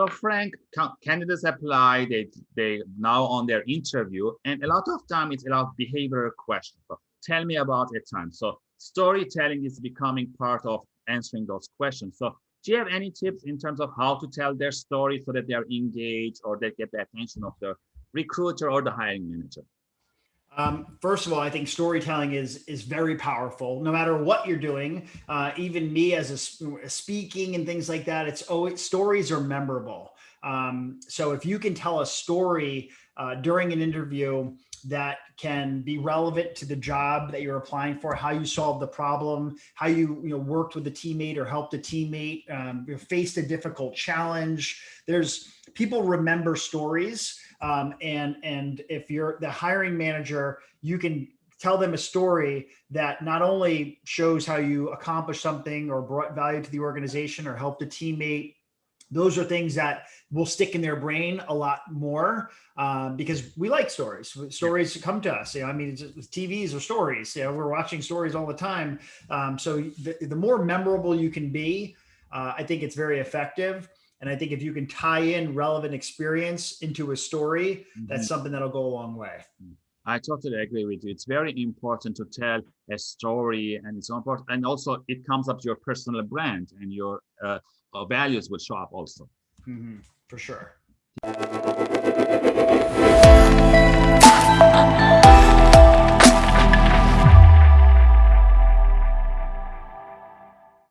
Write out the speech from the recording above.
So Frank, candidates apply, they, they now on their interview, and a lot of time it's a lot of behavioral questions. So tell me about a time. So storytelling is becoming part of answering those questions. So do you have any tips in terms of how to tell their story so that they're engaged or they get the attention of the recruiter or the hiring manager? Um, first of all, I think storytelling is is very powerful. No matter what you're doing, uh, even me as a, speaking and things like that, it's oh, stories are memorable. Um, so if you can tell a story uh, during an interview that can be relevant to the job that you're applying for, how you solved the problem, how you, you know, worked with a teammate or helped a teammate, um, faced a difficult challenge. There's people remember stories. Um, and, and if you're the hiring manager, you can tell them a story that not only shows how you accomplished something or brought value to the organization or helped a teammate those are things that will stick in their brain a lot more um, because we like stories. Stories yeah. come to us. You know, I mean, it's TVs are stories. You know, we're watching stories all the time. Um, so the, the, more memorable you can be, uh, I think it's very effective. And I think if you can tie in relevant experience into a story, mm -hmm. that's something that'll go a long way. I totally agree with you. It's very important to tell a story and it's important. And also it comes up to your personal brand and your uh, uh, values will show up also. Mm -hmm. For sure.